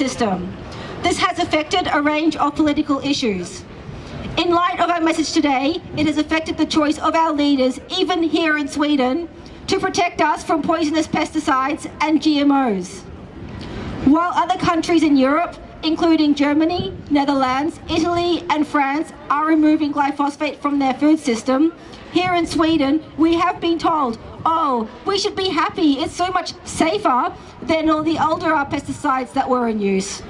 system. This has affected a range of political issues. In light of our message today, it has affected the choice of our leaders, even here in Sweden, to protect us from poisonous pesticides and GMOs. While other countries in Europe, including Germany, Netherlands, Italy and France, are removing glyphosate from their food system, here in Sweden, we have been told, oh, we should be happy, it's so much safer than all the older pesticides that were in use.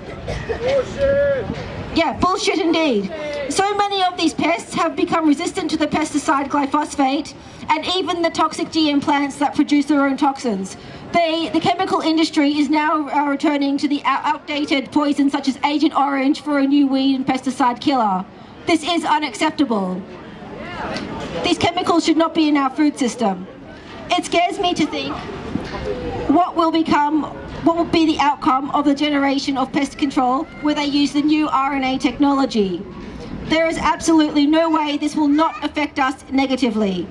Yeah, bullshit indeed. So many of these pests have become resistant to the pesticide glyphosate and even the toxic GM plants that produce their own toxins. They, the chemical industry is now uh, returning to the outdated poisons such as Agent Orange for a new weed and pesticide killer. This is unacceptable. These chemicals should not be in our food system. It scares me to think what will become what will be the outcome of the generation of pest control where they use the new RNA technology. There is absolutely no way this will not affect us negatively.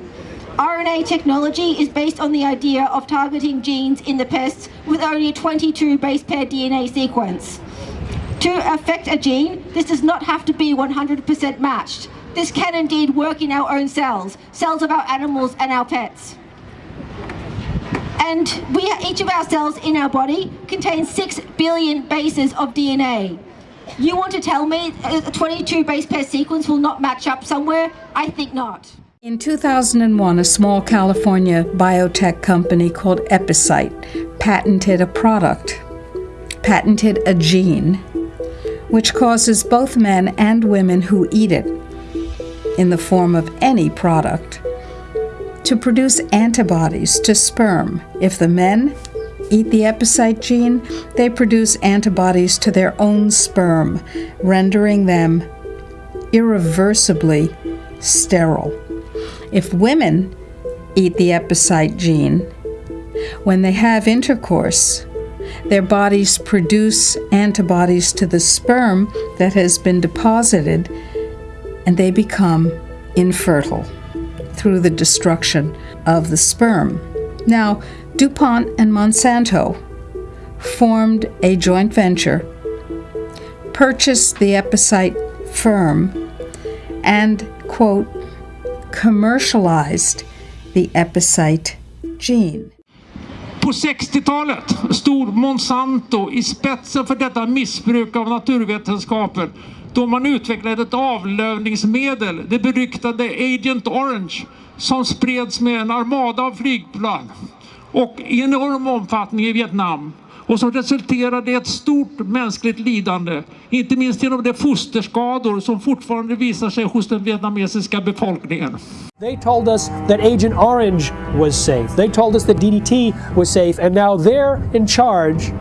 RNA technology is based on the idea of targeting genes in the pests with only a 22 base pair DNA sequence. To affect a gene, this does not have to be 100% matched. This can indeed work in our own cells, cells of our animals and our pets. And we, each of our cells in our body contains 6 billion bases of DNA. You want to tell me a 22 base pair sequence will not match up somewhere? I think not. In 2001, a small California biotech company called Epicyte patented a product, patented a gene, which causes both men and women who eat it, in the form of any product, to produce antibodies to sperm. If the men eat the epicyte gene, they produce antibodies to their own sperm, rendering them irreversibly sterile. If women eat the epicyte gene, when they have intercourse, their bodies produce antibodies to the sperm that has been deposited, and they become infertile through the destruction of the sperm. Now, DuPont and Monsanto formed a joint venture, purchased the Epicyte firm, and, quote, commercialized the Epicyte gene. På 60-talet stod Monsanto i spetsen för detta missbruk av naturvetenskapen då man utvecklade ett avlövningsmedel, det beryktade Agent Orange, som spreds med en armada av flygplan och i enorm omfattning i Vietnam och som resulterade i ett stort mänskligt lidande, inte minst genom de fosterskador som fortfarande visar sig hos den vietnamesiska befolkningen. They told us that Agent Orange was safe. They told us that DDT was safe, and now they're in charge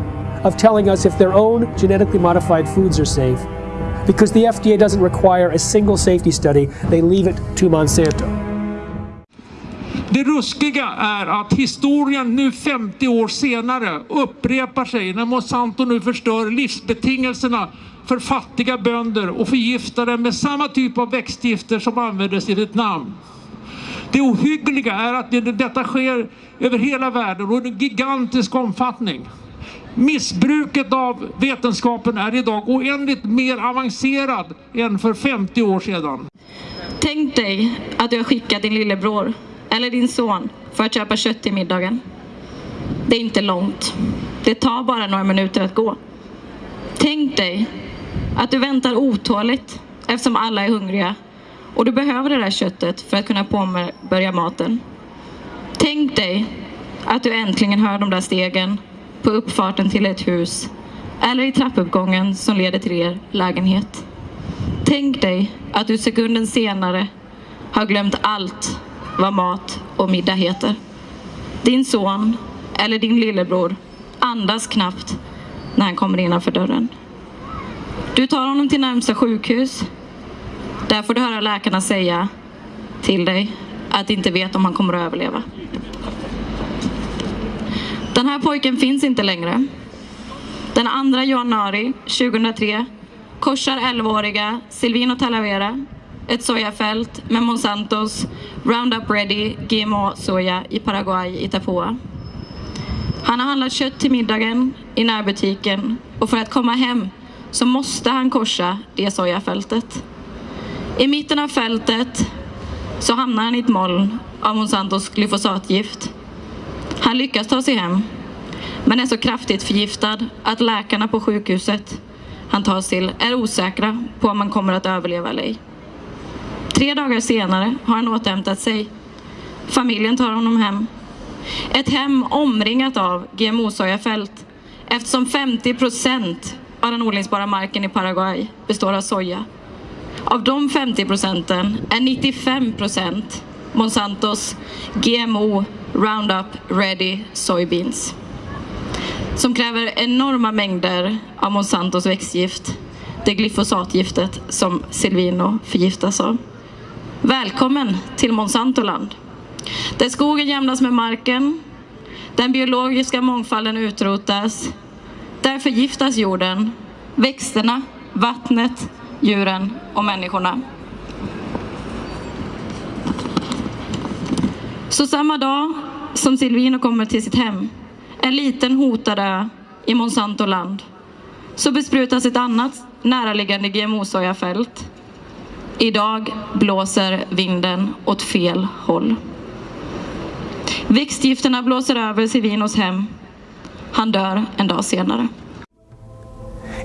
of telling us if their own genetically modified foods are safe. Because the FDA doesn't require a single safety study, they leave it to Monsanto. Det ruskiga är att historien nu 50 år senare upprepar sig när Monsanto nu förstör livsbetingelserna för fattiga bönder och förgiftar dem med samma typ av växtgifter som användes i Vietnam. Det ohyggliga är att detta sker över hela världen och i en gigantisk omfattning. Missbruket av vetenskapen är idag oändligt mer avancerad än för 50 år sedan. Tänk dig att du har skickat din lillebror eller din son för att köpa kött till middagen. Det är inte långt. Det tar bara några minuter att gå. Tänk dig att du väntar otåligt eftersom alla är hungriga och du behöver det där köttet för att kunna påbörja maten. Tänk dig att du äntligen hör de där stegen på uppfarten till ett hus eller i trappuppgången som leder till er lägenhet. Tänk dig att du sekunden senare har glömt allt vad mat och middag heter. Din son eller din lillebror andas knappt när han kommer innanför dörren. Du tar honom till närmsta sjukhus. Där får du höra läkarna säga till dig att de inte vet om han kommer att överleva. Den här pojken finns inte längre. Den 2 januari 2003 korsar 11-åriga Silvino Talavera ett sojafält med Monsantos Roundup Ready GMO-soja i Paraguay, Itapua. Han har handlat kött till middagen i närbutiken och för att komma hem så måste han korsa det sojafältet. I mitten av fältet så hamnar han i ett moln av Monsantos glyfosatgift. Han lyckas ta sig hem, men är så kraftigt förgiftad att läkarna på sjukhuset han tas till är osäkra på om han kommer att överleva eller ej. Tre dagar senare har han återhämtat sig. Familjen tar honom hem. Ett hem omringat av GMO-sojafält eftersom 50 procent av den odlingsbara marken i Paraguay består av soja. Av de 50 procenten är 95 procent Monsantos GMO Roundup Ready Soybeans som kräver enorma mängder av Monsantos växtgift, det glyfosatgiftet som Silvino förgiftas av. Välkommen till Monsantoland, där skogen jämnas med marken, den biologiska mångfalden utrotas, där förgiftas jorden, växterna, vattnet, djuren och människorna. Så samma dag som Silvino kommer till sitt hem, en liten hotad ö i Monsanto land. så besprutas ett annat näraliggande GMO-sojafält. Idag blåser vinden åt fel håll. Växtgifterna blåser över Silvinos hem. Han dör en dag senare.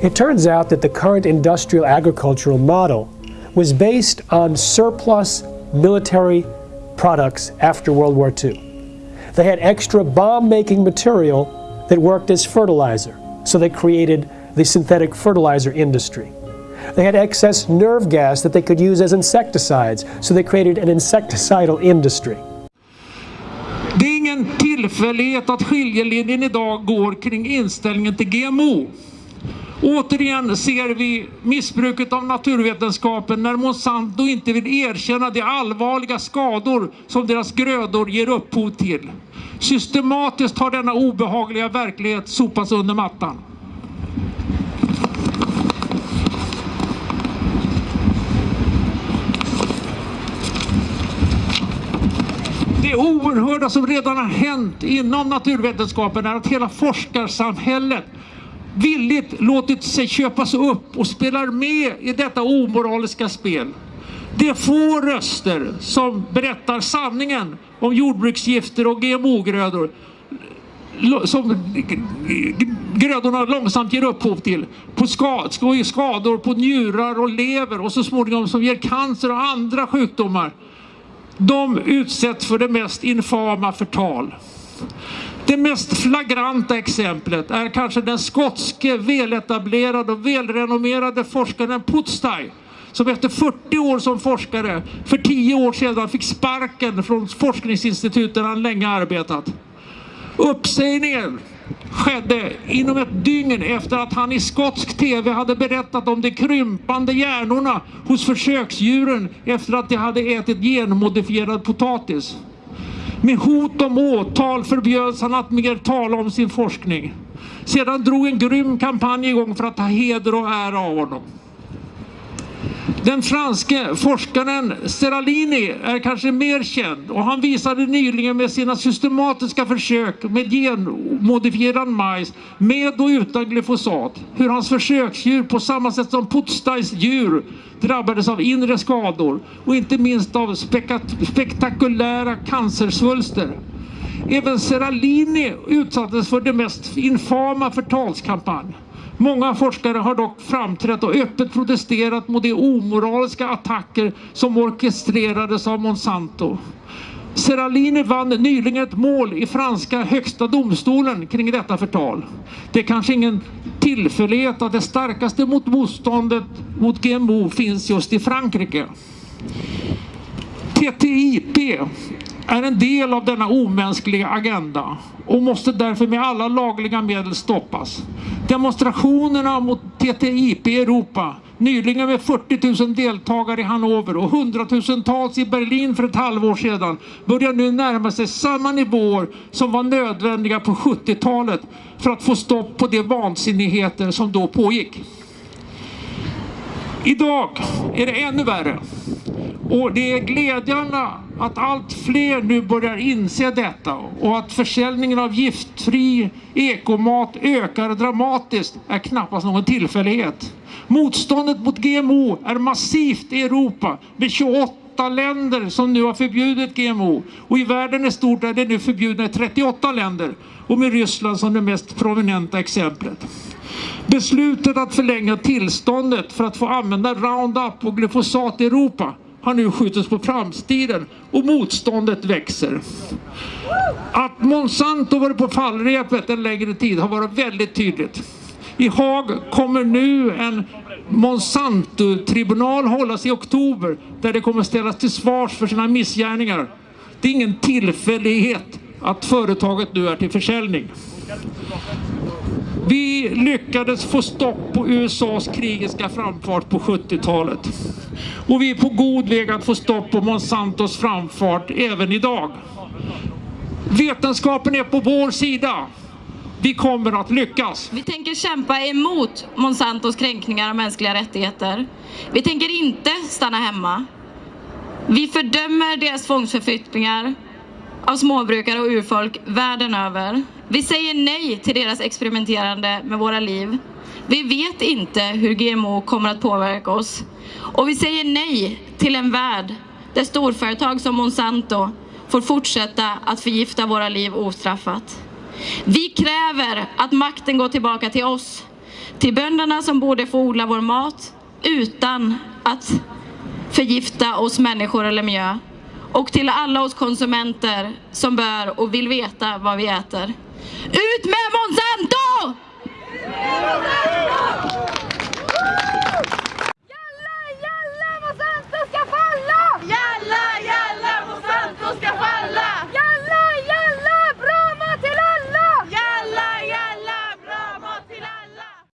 It turns out that the current industrial agricultural model was based on surplus military products after World War II. They had extra bomb making material that worked as fertilizer, so they created the synthetic fertilizer industry. They had excess nerve gas that they could use as insecticides, so they created an insecticidal industry. Det är ingen tillfällighet att skiljelinjen idag går kring inställningen till GMO. Återigen ser vi missbruket av naturvetenskapen när Monsanto inte vill erkänna de allvarliga skador som deras grödor ger upphov till. Systematiskt har denna obehagliga verklighet sopats under mattan. Det oerhörda som redan har hänt inom naturvetenskapen är att hela forskarsamhället villigt låtit sig köpas upp och spelar med i detta omoraliska spel. Det är få röster som berättar sanningen om jordbruksgifter och GMO-grödor som grödorna långsamt ger upphov till. På skador på njurar och lever och så småningom som ger cancer och andra sjukdomar. De utsätts för det mest infama förtal. Det mest flagranta exemplet är kanske den skotske väletablerade och välrenommerade forskaren Putztai som efter 40 år som forskare för 10 år sedan fick sparken från forskningsinstituten där han länge arbetat. Uppsägningen skedde inom ett dygn efter att han i skotsk tv hade berättat om de krympande hjärnorna hos försöksdjuren efter att de hade ätit genmodifierad potatis. Med hot om åtal förbjöds han att mer tala om sin forskning. Sedan drog en grym kampanj igång för att ta heder och ära av honom. Den franske forskaren Seralini är kanske mer känd och han visade nyligen med sina systematiska försök med genmodifierad majs med och utan glyfosat hur hans försöksdjur på samma sätt som Putztais djur drabbades av inre skador och inte minst av spektakulära cancersvulster. Även Seralini utsattes för det mest infama förtalskampanj. Många forskare har dock framträtt och öppet protesterat mot de omoraliska attacker som orkestrerades av Monsanto. Seralini vann nyligen ett mål i franska högsta domstolen kring detta förtal. Det är kanske ingen tillfällighet att det starkaste mot motståndet mot GMO finns just i Frankrike. TTIP är en del av denna omänskliga agenda och måste därför med alla lagliga medel stoppas. Demonstrationerna mot TTIP i Europa, nyligen med 40 000 deltagare i Hannover och hundratusentals i Berlin för ett halvår sedan, börjar nu närma sig samma nivåer som var nödvändiga på 70-talet för att få stopp på de vansinnigheter som då pågick. Idag är det ännu värre. Och det är glädjande att allt fler nu börjar inse detta och att försäljningen av giftfri ekomat ökar dramatiskt är knappast någon tillfällighet. Motståndet mot GMO är massivt i Europa med 28 länder som nu har förbjudit GMO och i världen i stort är det nu förbjudna i 38 länder och med Ryssland som det mest prominenta exemplet. Beslutet att förlänga tillståndet för att få använda Roundup och glyfosat i Europa har nu skjutits på framtiden och motståndet växer. Att Monsanto varit på fallrepet en längre tid har varit väldigt tydligt. I Haag kommer nu en Monsanto-tribunal hållas i oktober där det kommer ställas till svars för sina missgärningar. Det är ingen tillfällighet att företaget nu är till försäljning. Vi lyckades få stopp på USAs krigiska framfart på 70-talet. Och vi är på god väg att få stopp på Monsantos framfart även idag. Vetenskapen är på vår sida. Vi kommer att lyckas. Vi tänker kämpa emot Monsantos kränkningar av mänskliga rättigheter. Vi tänker inte stanna hemma. Vi fördömer deras tvångsförflyttningar av småbrukare och urfolk världen över. Vi säger nej till deras experimenterande med våra liv. Vi vet inte hur GMO kommer att påverka oss. Och vi säger nej till en värld där storföretag som Monsanto får fortsätta att förgifta våra liv ostraffat. Vi kräver att makten går tillbaka till oss, till bönderna som borde få odla vår mat utan att förgifta oss människor eller miljö och till alla oss konsumenter som bör och vill veta vad vi äter. Ut med Monsanto!